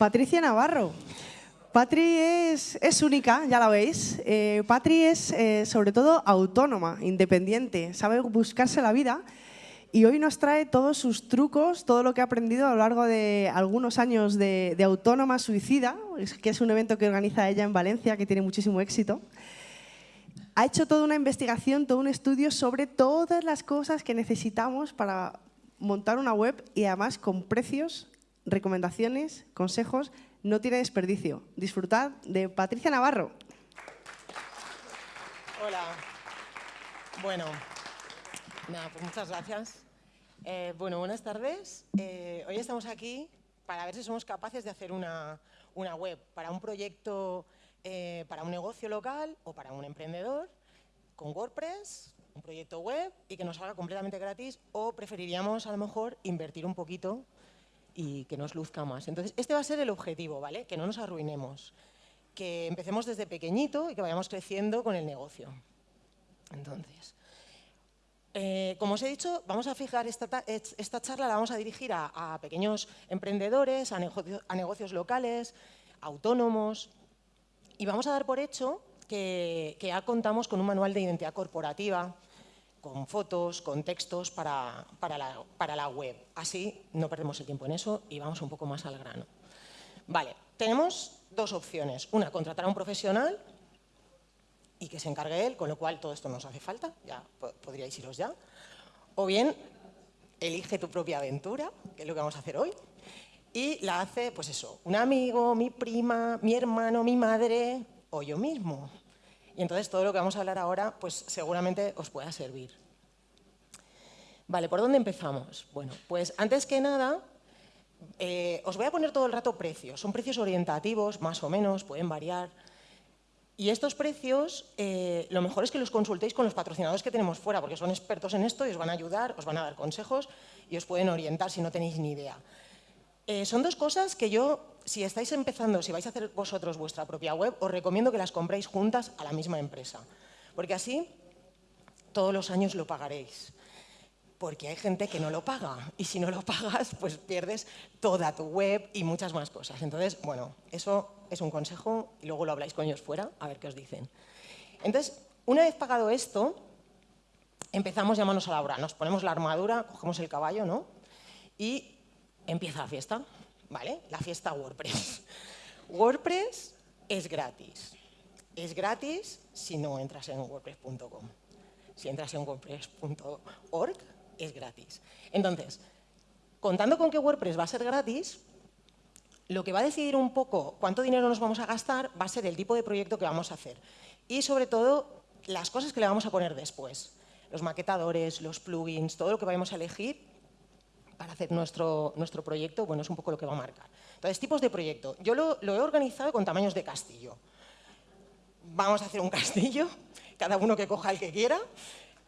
Patricia Navarro. Patri es, es única, ya la veis. Eh, Patri es eh, sobre todo autónoma, independiente, sabe buscarse la vida y hoy nos trae todos sus trucos, todo lo que ha aprendido a lo largo de algunos años de, de Autónoma Suicida, que es un evento que organiza ella en Valencia, que tiene muchísimo éxito. Ha hecho toda una investigación, todo un estudio sobre todas las cosas que necesitamos para montar una web y además con precios, recomendaciones, consejos no tiene desperdicio. Disfrutad de Patricia Navarro. Hola. Bueno, pues muchas gracias. Eh, bueno, buenas tardes. Eh, hoy estamos aquí para ver si somos capaces de hacer una, web para un proyecto, eh, para un negocio local o para un emprendedor con WordPress, un proyecto web y que nos salga completamente gratis o preferiríamos a lo mejor invertir un poquito y que nos luzca más. Entonces, este va a ser el objetivo, ¿vale? Que no nos arruinemos, que empecemos desde pequeñito y que vayamos creciendo con el negocio. Entonces, eh, como os he dicho, vamos a fijar esta, esta charla, la vamos a dirigir a, pequeños emprendedores, a, a negocios locales, autónomos, y vamos a dar por hecho que, que ya contamos con un manual de identidad corporativa, con fotos, con textos para, la, web. Así no perdemos el tiempo en eso y vamos un poco más al grano. Vale, tenemos dos opciones. Una, contratar a un profesional y que se encargue él, con lo cual todo esto nos hace falta, ya podríais iros ya. O bien, elige tu propia aventura, que es lo que vamos a hacer hoy, y la hace, pues eso, un amigo, mi prima, mi hermano, mi madre o yo mismo. Y entonces todo lo que vamos a hablar ahora, pues seguramente os pueda servir. Vale, ¿por dónde empezamos? Bueno, pues antes que nada, eh, os voy a poner todo el rato precios. Son precios orientativos, más o menos, pueden variar. Y estos precios, eh, lo mejor es que los consultéis con los patrocinadores que tenemos fuera, porque son expertos en esto y os van a ayudar, os van a dar consejos y os pueden orientar si no tenéis ni idea. Eh, son dos cosas que yo si estáis empezando, si vais a hacer vosotros vuestra propia web, os recomiendo que las compréis juntas a la misma empresa. Porque así todos los años lo pagaréis. Porque hay gente que no lo paga y si no lo pagas, pues pierdes toda tu web y muchas más cosas. Entonces, bueno, eso es un consejo y luego lo habláis con ellos fuera a ver qué os dicen. Entonces, una vez pagado esto, empezamos ya manos a la obra. Nos ponemos la armadura, cogemos el caballo, ¿no? Y empieza la fiesta. ¿vale? La fiesta WordPress. WordPress es gratis. Es gratis si no entras en wordpress.com. Si entras en wordpress.org, es gratis. Entonces, contando con que WordPress va a ser gratis, lo que va a decidir un poco cuánto dinero nos vamos a gastar va a ser el tipo de proyecto que vamos a hacer. Y sobre todo, las cosas que le vamos a poner después. Los maquetadores, los plugins, todo lo que vayamos a elegir para hacer nuestro, nuestro proyecto, bueno, es un poco lo que va a marcar. Entonces, tipos de proyecto. Yo lo, he organizado con tamaños de castillo. Vamos a hacer un castillo, cada uno que coja el que quiera.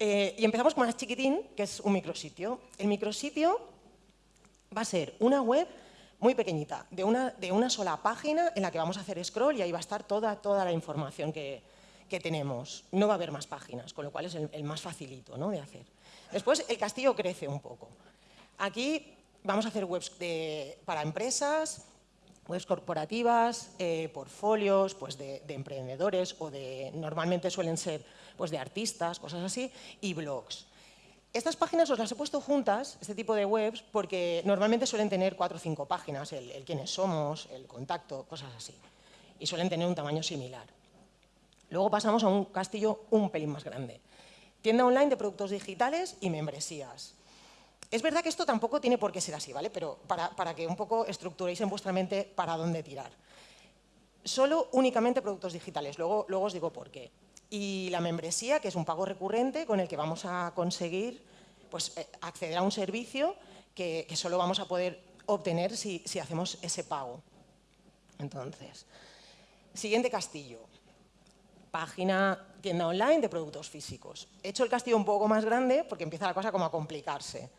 Eh, y empezamos con más chiquitín, que es un micrositio. El micrositio va a ser una web muy pequeñita, de una, de una sola página en la que vamos a hacer scroll y ahí va a estar toda, toda la información que, que tenemos. No va a haber más páginas, con lo cual es el, más facilito ¿no? de hacer. Después el castillo crece un poco. Aquí vamos a hacer webs para empresas, webs corporativas, eh, portfolios pues de, emprendedores o de, normalmente suelen ser pues de artistas, cosas así, y blogs. Estas páginas os las he puesto juntas, este tipo de webs, porque normalmente suelen tener cuatro o cinco páginas, el quiénes somos, el contacto, cosas así. Y suelen tener un tamaño similar. Luego pasamos a un castillo un pelín más grande. Tienda online de productos digitales y membresías. Es verdad que esto tampoco tiene por qué ser así, ¿vale? Pero para, que un poco estructuréis en vuestra mente para dónde tirar. Solo únicamente productos digitales, luego, os digo por qué. Y la membresía, que es un pago recurrente con el que vamos a conseguir pues, eh, acceder a un servicio que, solo vamos a poder obtener si, si hacemos ese pago. Entonces, siguiente castillo. Página tienda online de productos físicos. He hecho el castillo un poco más grande porque empieza la cosa como a complicarse.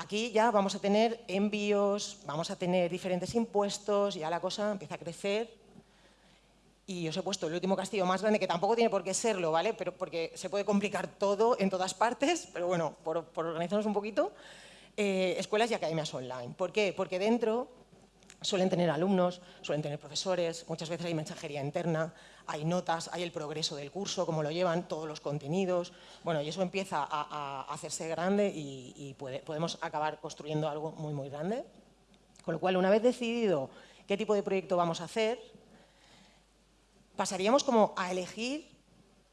Aquí ya vamos a tener envíos, vamos a tener diferentes impuestos, ya la cosa empieza a crecer. Y os he puesto el último castillo más grande, que tampoco tiene por qué serlo, ¿vale? Pero porque se puede complicar todo en todas partes, pero bueno, por, organizarnos un poquito, eh, escuelas y academias online. ¿Por qué? Porque dentro Suelen tener alumnos, suelen tener profesores, muchas veces hay mensajería interna, hay notas, hay el progreso del curso, cómo lo llevan, todos los contenidos. Bueno, y eso empieza a, hacerse grande y, podemos acabar construyendo algo muy, muy grande. Con lo cual, una vez decidido qué tipo de proyecto vamos a hacer, pasaríamos como a elegir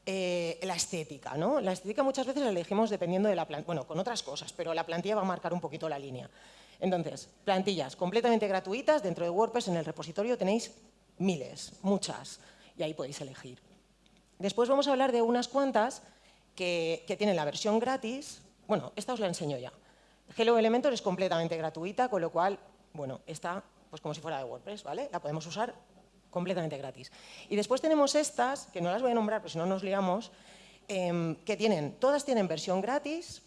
eh, la estética. ¿no? La estética muchas veces la elegimos dependiendo de la plantilla, bueno, con otras cosas, pero la plantilla va a marcar un poquito la línea. Entonces, plantillas completamente gratuitas, dentro de WordPress en el repositorio tenéis miles, muchas, y ahí podéis elegir. Después vamos a hablar de unas cuantas que, tienen la versión gratis, bueno, esta os la enseño ya. Hello Elementor es completamente gratuita, con lo cual, bueno, está pues como si fuera de WordPress, ¿vale? La podemos usar completamente gratis. Y después tenemos estas, que no las voy a nombrar, pero si no nos liamos, em, que tienen, todas tienen versión gratis,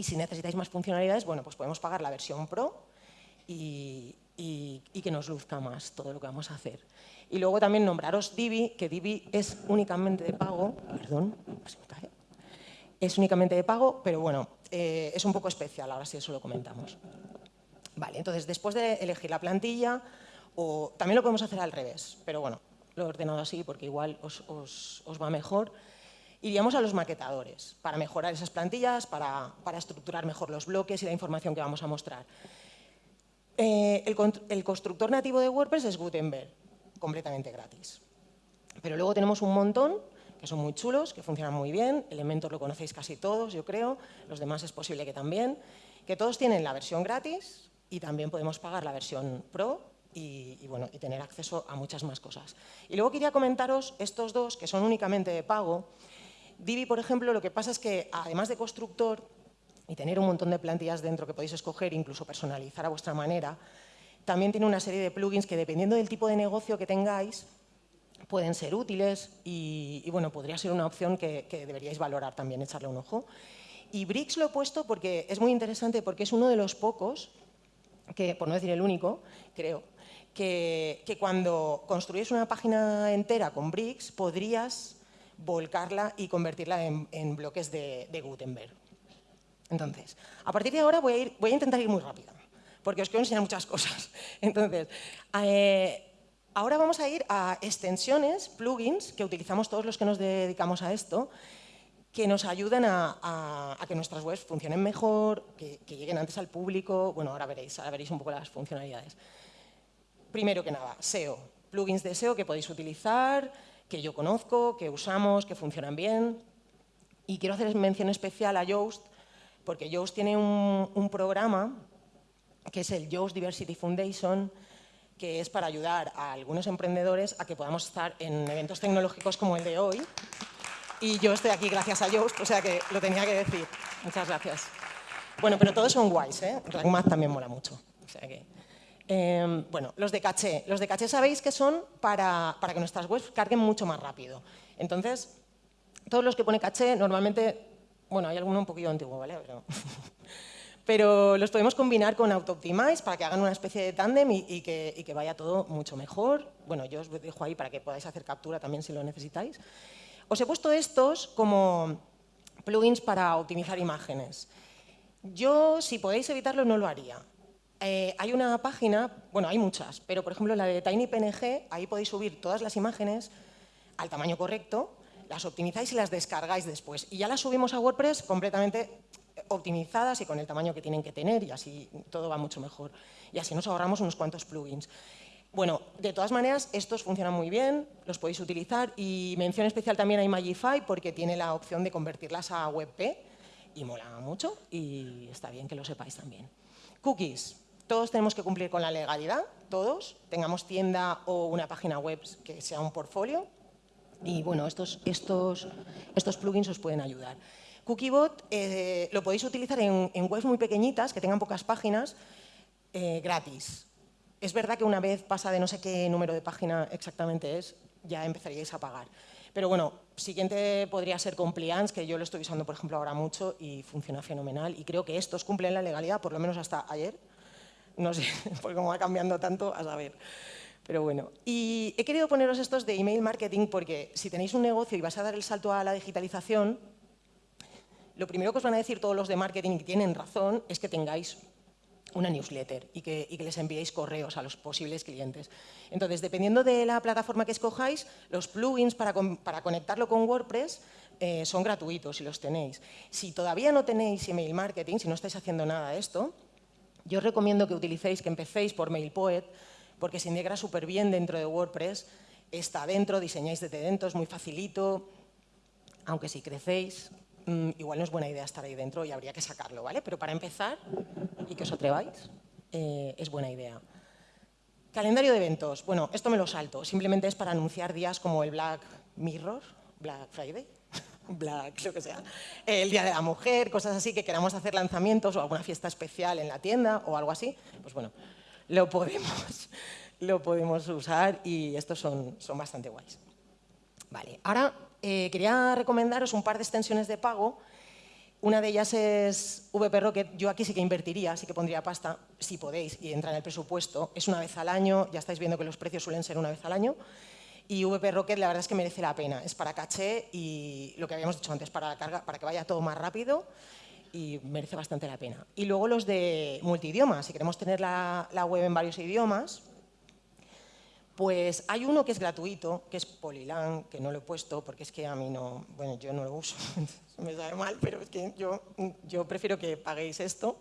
y si necesitáis más funcionalidades, bueno, pues podemos pagar la versión Pro y, que nos luzca más todo lo que vamos a hacer. Y luego también nombraros Divi, que Divi es únicamente de pago, perdón, es únicamente de pago, pero bueno, eh, es un poco especial, ahora sí eso lo comentamos. Vale, entonces después de elegir la plantilla, o también lo podemos hacer al revés, pero bueno, lo he ordenado así porque igual os, os va mejor iríamos a los maquetadores para mejorar esas plantillas, para, estructurar mejor los bloques y la información que vamos a mostrar. Eh, el, constructor nativo de WordPress es Gutenberg, completamente gratis. Pero luego tenemos un montón que son muy chulos, que funcionan muy bien, Elementor lo conocéis casi todos, yo creo, los demás es posible que también, que todos tienen la versión gratis y también podemos pagar la versión Pro y, bueno, y tener acceso a muchas más cosas. Y luego quería comentaros estos dos, que son únicamente de pago, Divi, por ejemplo, lo que pasa es que además de constructor y tener un montón de plantillas dentro que podéis escoger, incluso personalizar a vuestra manera, también tiene una serie de plugins que dependiendo del tipo de negocio que tengáis, pueden ser útiles y, bueno, podría ser una opción que, deberíais valorar también, echarle un ojo. Y Bricks lo he puesto porque es muy interesante, porque es uno de los pocos, que, por no decir el único, creo, que, que cuando construyes una página entera con Bricks podrías volcarla y convertirla en, bloques de, Gutenberg. Entonces, a partir de ahora voy a, ir, voy a intentar ir muy rápido, porque os quiero enseñar muchas cosas. Entonces, eh, ahora vamos a ir a extensiones, plugins, que utilizamos todos los que nos dedicamos a esto, que nos ayudan a, que nuestras webs funcionen mejor, que, que, lleguen antes al público. Bueno, ahora veréis, ahora veréis un poco las funcionalidades. Primero que nada, SEO. Plugins de SEO que podéis utilizar, que yo conozco, que usamos, que funcionan bien. Y quiero hacer mención especial a Yoast, porque Yoast tiene un, programa que es el Yoast Diversity Foundation, que es para ayudar a algunos emprendedores a que podamos estar en eventos tecnológicos como el de hoy. Y yo estoy aquí gracias a Yoast, o sea que lo tenía que decir. Muchas gracias. Bueno, pero todos son guays, ¿eh? RankMath también mola mucho. O sea que... Em, bueno, los de caché. Los de caché sabéis que son para, que nuestras webs carguen mucho más rápido. Entonces, todos los que pone caché, normalmente, bueno, hay alguno un poquito antiguo, ¿vale? Pero, los podemos combinar con AutoOptimize para que hagan una especie de tándem y, que, que, vaya todo mucho mejor. Bueno, yo os dejo ahí para que podáis hacer captura también si lo necesitáis. Os he puesto estos como plugins para optimizar imágenes. Yo, si podéis evitarlo, no lo haría. Eh, hay una página, bueno, hay muchas, pero por ejemplo la de TinyPNG, ahí podéis subir todas las imágenes al tamaño correcto, las optimizáis y las descargáis después. Y ya las subimos a WordPress completamente optimizadas y con el tamaño que tienen que tener y así todo va mucho mejor. Y así nos ahorramos unos cuantos plugins. Bueno, de todas maneras, estos funcionan muy bien, los podéis utilizar y mención especial también a Imagify porque tiene la opción de convertirlas a WebP y mola mucho y está bien que lo sepáis también. Cookies. Todos tenemos que cumplir con la legalidad, todos, tengamos tienda o una página web que sea un portfolio. Y bueno, estos, estos, estos plugins os pueden ayudar. Cookiebot eh, lo podéis utilizar en, webs muy pequeñitas, que tengan pocas páginas, eh, gratis. Es verdad que una vez pasa de no sé qué número de página exactamente es, ya empezaríais a pagar. Pero bueno, siguiente podría ser Compliance, que yo lo estoy usando, por ejemplo, ahora mucho y funciona fenomenal. Y creo que estos cumplen la legalidad, por lo menos hasta ayer. No sé, porque como va cambiando tanto, a saber. Pero bueno, y he querido poneros estos de email marketing porque si tenéis un negocio y vas a dar el salto a la digitalización, lo primero que os van a decir todos los de marketing, que tienen razón, es que tengáis una newsletter y que, les enviéis correos a los posibles clientes. Entonces, dependiendo de la plataforma que escojáis, los plugins para, conectarlo con WordPress eh, son gratuitos si los tenéis. Si todavía no tenéis email marketing, si no estáis haciendo nada de esto, yo os recomiendo que utilicéis, que empecéis por MailPoet, porque se integra súper bien dentro de WordPress, está dentro, diseñáis desde dentro, es muy facilito, aunque si crecéis, mm, igual no es buena idea estar ahí dentro y habría que sacarlo, ¿vale? Pero para empezar, y que os atreváis, eh, es buena idea. Calendario de eventos. Bueno, esto me lo salto. Simplemente es para anunciar días como el Black Mirror, Black Friday, Black, lo que sea, el Día de la Mujer, cosas así que queramos hacer lanzamientos o alguna fiesta especial en la tienda o algo así. Pues bueno, lo podemos, lo podemos usar y estos son, son bastante guays. Vale, ahora eh, quería recomendaros un par de extensiones de pago. Una de ellas es VP Rocket. Yo aquí sí que invertiría, sí que pondría pasta, si podéis, y entra en el presupuesto. Es una vez al año, ya estáis viendo que los precios suelen ser una vez al año. Y VP Rocket la verdad es que merece la pena. Es para caché y lo que habíamos dicho antes, para la carga, para que vaya todo más rápido y merece bastante la pena. Y luego los de multidioma, si queremos tener la, web en varios idiomas, pues hay uno que es gratuito, que es Polylang, que no lo he puesto porque es que a mí no, bueno, yo no lo uso, me sabe mal, pero es que yo, yo prefiero que paguéis esto.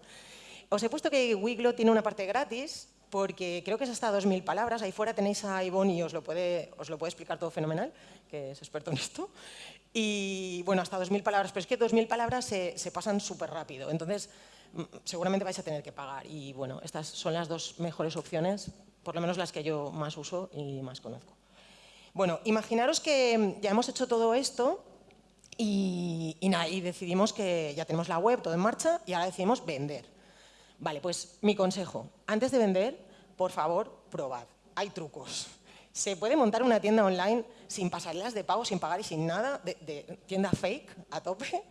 Os he puesto que Wiglo tiene una parte gratis, porque creo que es hasta 2.000 palabras. Ahí fuera tenéis a Ivonne y os lo, puede, explicar todo fenomenal, que es experto en esto. Y bueno, hasta 2.000 palabras, pero es que 2.000 palabras se, pasan súper rápido, entonces mm, seguramente vais a tener que pagar. Y bueno, estas son las dos mejores opciones, por lo menos las que yo más uso y más conozco. Bueno, imaginaros que ya hemos hecho todo esto y, y decidimos que ya tenemos la web todo en marcha y ahora decidimos vender. Vale, pues mi consejo, antes de vender, por favor, probad. Hay trucos. Se puede montar una tienda online sin pasarelas de pago, sin pagar y sin nada, de, tienda fake a tope,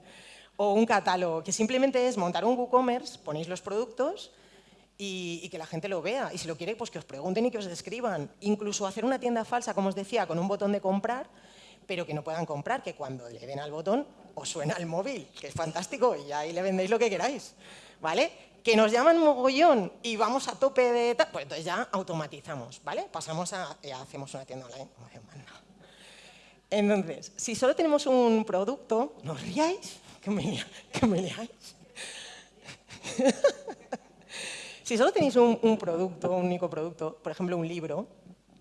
o un catálogo, que simplemente es montar un WooCommerce, ponéis los productos y, que la gente lo vea. Y si lo quiere, pues que os pregunten y que os describan. Incluso hacer una tienda falsa, como os decía, con un botón de comprar, pero que no puedan comprar, que cuando le den al botón os suena el móvil, que es fantástico, y ahí le vendéis lo que queráis. ¿Vale? Que nos llaman mogollón y vamos a tope de pues entonces ya automatizamos, ¿vale? Pasamos a, ya hacemos una tienda online, Entonces, si solo tenemos un producto, no os riáis, que me, leáis. si solo tenéis un, producto, un único producto, por ejemplo un libro,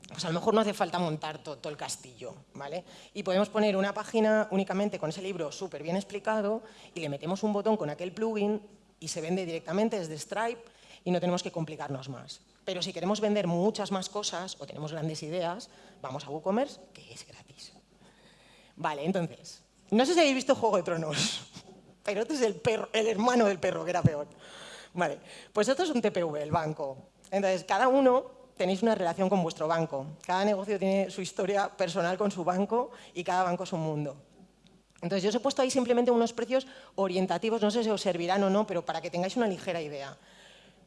pues a lo mejor no hace falta montar todo, todo, el castillo, ¿vale? Y podemos poner una página únicamente con ese libro súper bien explicado y le metemos un botón con aquel plugin y se vende directamente desde Stripe y no tenemos que complicarnos más. Pero si queremos vender muchas más cosas o tenemos grandes ideas, vamos a WooCommerce, que es gratis. Vale, entonces, no sé si habéis visto Juego de Tronos, pero este es el, perro, el hermano del perro, que era peor. Vale, pues esto es un TPV, el banco. Entonces, cada uno tenéis una relación con vuestro banco. Cada negocio tiene su historia personal con su banco y cada banco es un mundo. Entonces yo os he puesto ahí simplemente unos precios orientativos, no sé si os servirán o no, pero para que tengáis una ligera idea.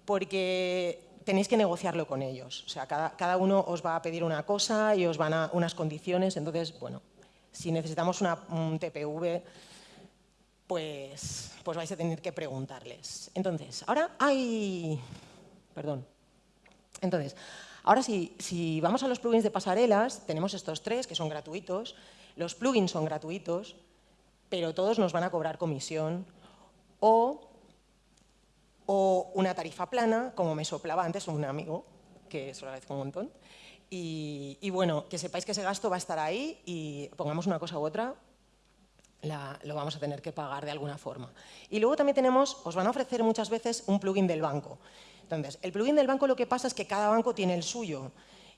Porque tenéis que negociarlo con ellos. O sea, cada, uno os va a pedir una cosa y os van a unas condiciones. Entonces, bueno, si necesitamos una, un TPV, pues, pues vais a tener que preguntarles. Entonces, ahora hay... Perdón. Entonces, ahora sí, si vamos a los plugins de pasarelas, tenemos estos tres que son gratuitos. Los plugins son gratuitos, pero todos nos van a cobrar comisión o, una tarifa plana, como me soplaba antes un amigo, que se lo agradezco un montón. Y, bueno, que sepáis que ese gasto va a estar ahí y pongamos una cosa u otra, lo vamos a tener que pagar de alguna forma. Y luego también tenemos, os van a ofrecer muchas veces un plugin del banco. Entonces, el plugin del banco lo que pasa es que cada banco tiene el suyo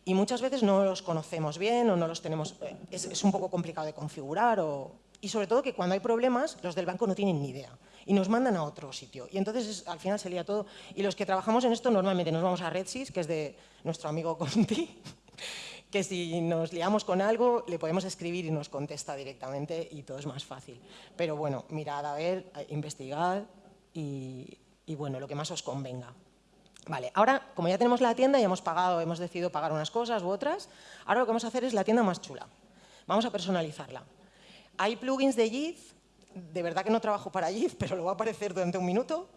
y muchas veces no los conocemos bien o no los tenemos, eh, es un poco complicado de configurar o, y sobre todo que cuando hay problemas, los del banco no tienen ni idea y nos mandan a otro sitio. Y entonces al final se lía todo. Y los que trabajamos en esto normalmente nos vamos a RedSys, que es de nuestro amigo Conti, que si nos liamos con algo le podemos escribir y nos contesta directamente y todo es más fácil. Pero bueno, mirad a ver, investigad y, y bueno, lo que más os convenga. Vale, ahora como ya tenemos la tienda y hemos pagado, hemos decidido pagar unas cosas u otras, ahora lo que vamos a hacer es la tienda más chula. Vamos a personalizarla. Hay plugins de JIT, de verdad que no trabajo para JIT, pero lo va a aparecer durante un minuto,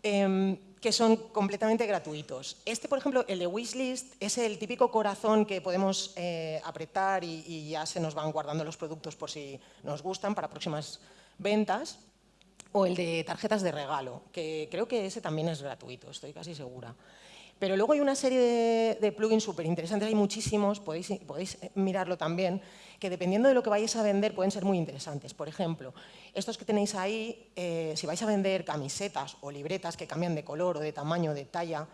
em, que son completamente gratuitos. Este, por ejemplo, el de Wishlist, es el típico corazón que podemos eh, apretar y, ya se nos van guardando los productos por si nos gustan para próximas ventas. O el de tarjetas de regalo, que creo que ese también es gratuito, estoy casi segura. Pero luego hay una serie de, plugins súper interesantes, hay muchísimos, podéis, podéis mirarlo también, que dependiendo de lo que vayáis a vender pueden ser muy interesantes. Por ejemplo, estos que tenéis ahí, eh, si vais a vender camisetas o libretas que cambian de color o de tamaño, de talla,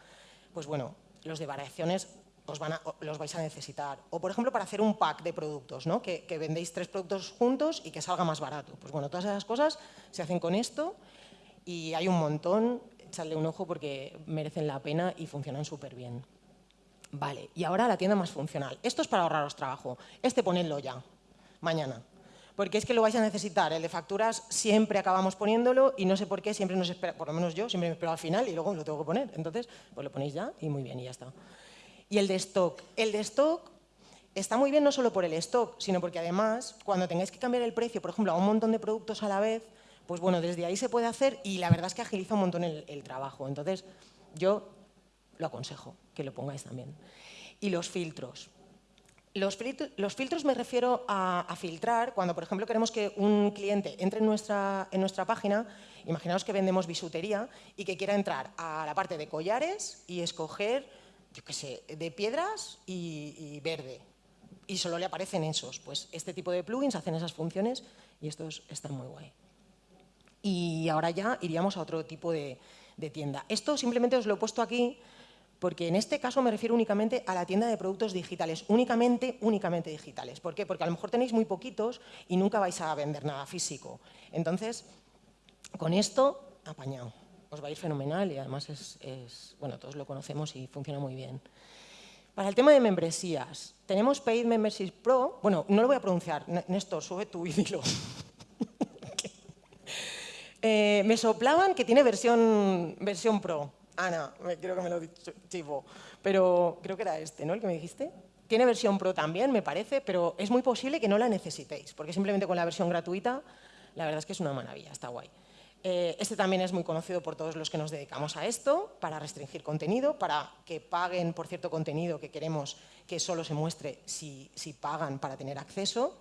pues bueno, los de variaciones os van los vais a necesitar. O, por ejemplo, para hacer un pack de productos, ¿no? que, que vendéis tres productos juntos y que salga más barato. Pues bueno, todas esas cosas se hacen con esto y hay un montón echarle un ojo porque merecen la pena y funcionan súper bien. Vale, y ahora la tienda más funcional. Esto es para ahorraros trabajo. Este ponedlo ya, mañana. Porque es que lo vais a necesitar. El de facturas siempre acabamos poniéndolo y no sé por qué siempre nos espera, por lo menos yo, siempre me espero al final y luego lo tengo que poner. Entonces, pues lo ponéis ya y muy bien, y ya está. Y el de stock. El de stock está muy bien no solo por el stock, sino porque además, cuando tengáis que cambiar el precio, por ejemplo, a un montón de productos a la vez, pues bueno, desde ahí se puede hacer y la verdad es que agiliza un montón el, trabajo. Entonces, yo lo aconsejo que lo pongáis también. Y los filtros. Los, filtros me refiero a, filtrar cuando, por ejemplo, queremos que un cliente entre en nuestra, en nuestra página, imaginaos que vendemos bisutería y que quiera entrar a la parte de collares y escoger, yo qué sé, de piedras y, y verde. Y solo le aparecen esos. Pues este tipo de plugins hacen esas funciones y estos están muy guay y ahora ya iríamos a otro tipo de, tienda. Esto simplemente os lo he puesto aquí porque en este caso me refiero únicamente a la tienda de productos digitales, únicamente, únicamente digitales. ¿Por qué? Porque a lo mejor tenéis muy poquitos y nunca vais a vender nada físico. Entonces, con esto, apañado. Os va a ir fenomenal y además es, bueno, todos lo conocemos y funciona muy bien. Para el tema de membresías, tenemos Paid Membership Pro, bueno, no lo voy a pronunciar, Néstor, sube tu y Eh, me soplaban que tiene versión, versión Pro. Ana, creo que me lo dicho. Pero creo que era este, ¿no? El que me dijiste. Tiene versión Pro también, me parece, pero es muy posible que no la necesitéis, porque simplemente con la versión gratuita, la verdad es que es una maravilla, está guay. Eh, este también es muy conocido por todos los que nos dedicamos a esto, para restringir contenido, para que paguen por cierto contenido que queremos que solo se muestre si, si pagan para tener acceso.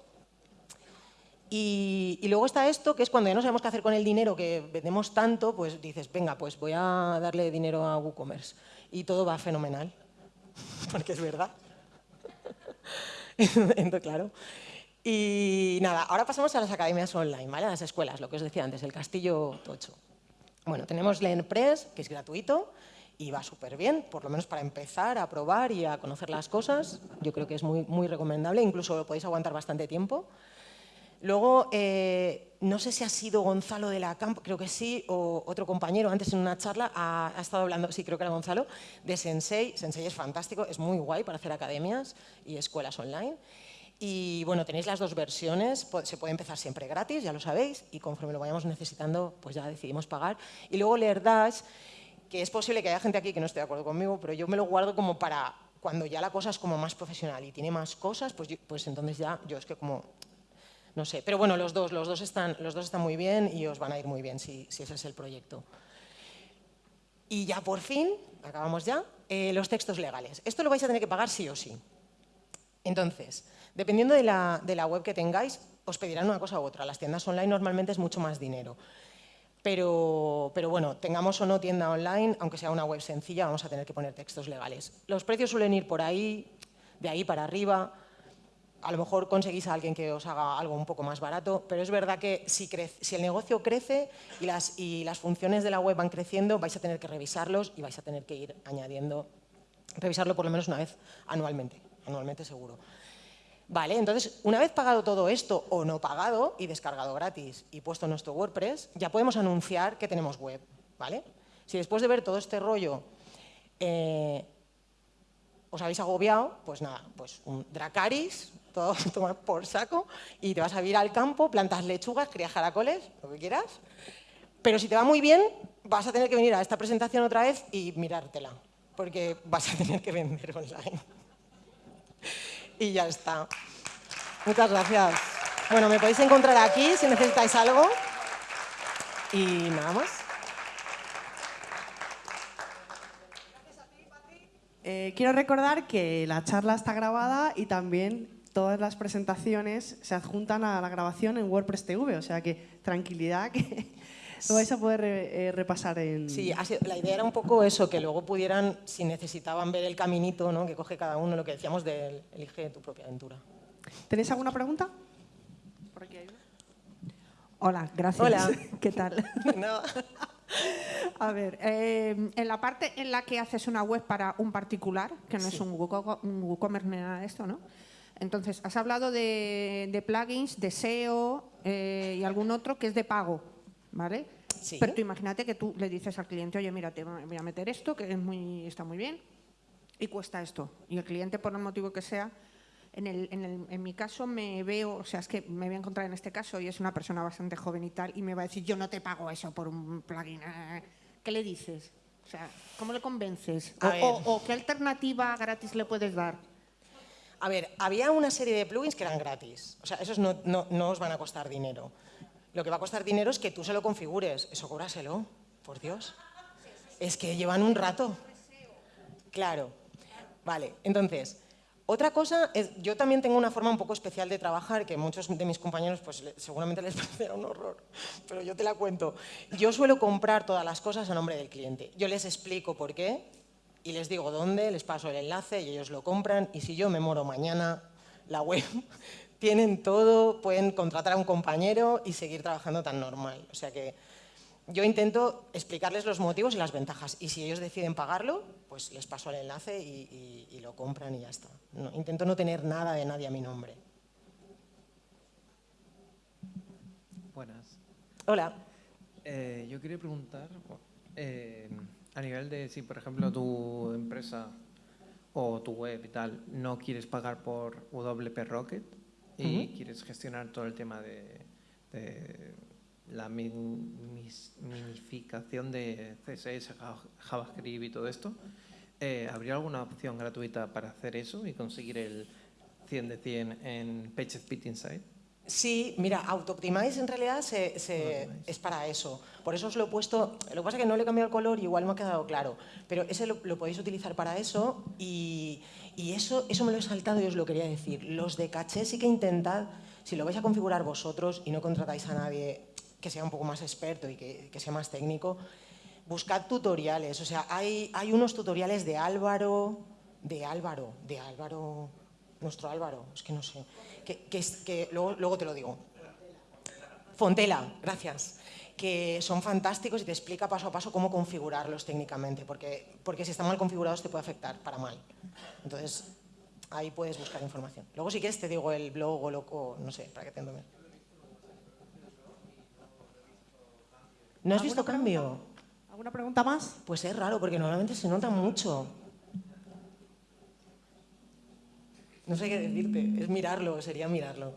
Y, luego está esto, que es cuando ya no sabemos qué hacer con el dinero que vendemos tanto, pues dices, venga, pues voy a darle dinero a WooCommerce. Y todo va fenomenal, porque es verdad. Entonces, claro. Y nada, ahora pasamos a las academias online, ¿vale? a las escuelas, lo que os decía antes, el castillo tocho. Bueno, tenemos LearnPress, que es gratuito y va súper bien, por lo menos para empezar a probar y a conocer las cosas. Yo creo que es muy, muy recomendable, incluso lo podéis aguantar bastante tiempo. Luego, eh, no sé si ha sido Gonzalo de la Campo, creo que sí, o otro compañero antes en una charla ha, estado hablando, sí, creo que era Gonzalo, de Sensei. Sensei es fantástico, es muy guay para hacer academias y escuelas online. Y bueno, tenéis las dos versiones, se puede empezar siempre gratis, ya lo sabéis, y conforme lo vayamos necesitando, pues ya decidimos pagar. Y luego LearDash, que es posible que haya gente aquí que no esté de acuerdo conmigo, pero yo me lo guardo como para cuando ya la cosa es como más profesional y tiene más cosas, pues, pues entonces ya yo es que como no sé, pero bueno, los dos, los dos, están, los dos están muy bien y os van a ir muy bien si, ese es el proyecto. Y ya por fin, acabamos ya, eh, los textos legales. Esto lo vais a tener que pagar sí o sí. Entonces, dependiendo de la, de la web que tengáis, os pedirán una cosa u otra. Las tiendas online normalmente es mucho más dinero. Pero, pero, bueno, tengamos o no tienda online, aunque sea una web sencilla, vamos a tener que poner textos legales. Los precios suelen ir por ahí, de ahí para arriba a lo mejor conseguís a alguien que os haga algo un poco más barato, pero es verdad que si, el negocio crece y las, y las, funciones de la web van creciendo, vais a tener que revisarlos y vais a tener que ir añadiendo, revisarlo por lo menos una vez anualmente, anualmente seguro. Vale, entonces, una vez pagado todo esto o no pagado y descargado gratis y puesto nuestro WordPress, ya podemos anunciar que tenemos web, ¿vale? Si después de ver todo este rollo eh, os habéis agobiado, pues nada, pues un Dracaris, todo tomar por saco, y te vas a ir al campo, plantas lechugas, crías jaracoles, lo que quieras. Pero si te va muy bien, vas a tener que venir a esta presentación otra vez y mirártela, porque vas a tener que vender online. y ya está. Muchas gracias. Bueno, me podéis encontrar aquí si necesitáis algo. Y nada más. Eh, quiero recordar que la charla está grabada y también todas las presentaciones se adjuntan a la grabación en WordPress TV, o sea que tranquilidad que lo vais a poder eh, repasar en... Sí, la idea era un poco eso, que luego pudieran, si necesitaban ver el caminito ¿no? que coge cada uno, lo que decíamos de elige tu propia aventura. ¿Tenéis alguna pregunta? Hola, gracias. Hola. ¿Qué tal? No. A ver, eh, en la parte en la que haces una web para un particular, que no es un, WooCommerce ni nada de esto, ¿no? Entonces, has hablado de, plugins, de SEO eh, y algún otro que es de pago, ¿vale? Sí. Pero tú imagínate que tú le dices al cliente, oye, mira, te voy a meter esto, que es muy, está muy bien, y cuesta esto. Y el cliente, por el motivo que sea, en, el, en, el, en, mi caso me veo, o sea, es que me voy a encontrar en este caso y es una persona bastante joven y tal, y me va a decir, yo no te pago eso por un plugin. ¿Qué le dices? O sea, ¿cómo le convences? O, o, qué alternativa gratis le puedes dar? A ver, había una serie de plugins que eran gratis. O sea, esos no, no, no os van a costar dinero. Lo que va a costar dinero es que tú se lo configures. Eso cóbraselo, por Dios. Es que llevan un rato. Claro. Vale, entonces, otra cosa, es, yo también tengo una forma un poco especial de trabajar que muchos de mis compañeros pues, seguramente les parecerá un horror, pero yo te la cuento. Yo suelo comprar todas las cosas a nombre del cliente. Yo les explico por qué y les digo dónde, les paso el enlace y ellos lo compran y si yo me moro mañana, la web, tienen todo, pueden contratar a un compañero y seguir trabajando tan normal. O sea que yo intento explicarles los motivos y las ventajas y si ellos deciden pagarlo, pues les paso el enlace y, lo compran y ya está. intento no tener nada de nadie a mi nombre. Buenas. Hola. Eh, yo quería preguntar, eh, a nivel de si, por ejemplo, tu empresa o tu web y tal no quieres pagar por WP Rocket y quieres gestionar todo el tema de la minificación de CSS, JavaScript y todo esto, eh, ¿habría alguna opción gratuita para hacer eso y conseguir el 100 de 100 en PageSpeed Insight? Sí, mira, AutoOptimize en realidad se, es para eso. Por eso os lo he puesto, lo que pasa es que no le he cambiado el color y igual me ha quedado claro, pero ese lo, podéis utilizar para eso y, y, eso, eso me lo he saltado y os lo quería decir. Los de caché sí que intentad, si lo vais a configurar vosotros y no contratáis a nadie que sea un poco más experto y que, sea más técnico, buscad tutoriales. O sea, hay, hay unos tutoriales de Álvaro, de Álvaro, de Álvaro, nuestro Álvaro, es que no sé, que, que, luego, luego te lo digo. Fontela, gracias que son fantásticos y te explica paso a paso cómo configurarlos técnicamente, porque, porque si están mal configurados te puede afectar para mal. Entonces, ahí puedes buscar información. Luego si quieres te digo el blog o loco, no sé, para que te. ¿No has visto cambio? ¿Alguna pregunta más? Pues es raro, porque normalmente se nota mucho. No sé qué decirte, es mirarlo, sería mirarlo.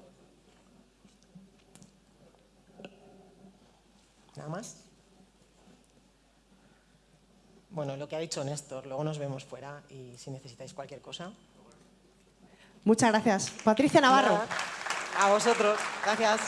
¿Nada más? Bueno, lo que ha dicho Néstor, luego nos vemos fuera y si necesitáis cualquier cosa. Muchas gracias. Patricia Navarro. A vosotros, gracias.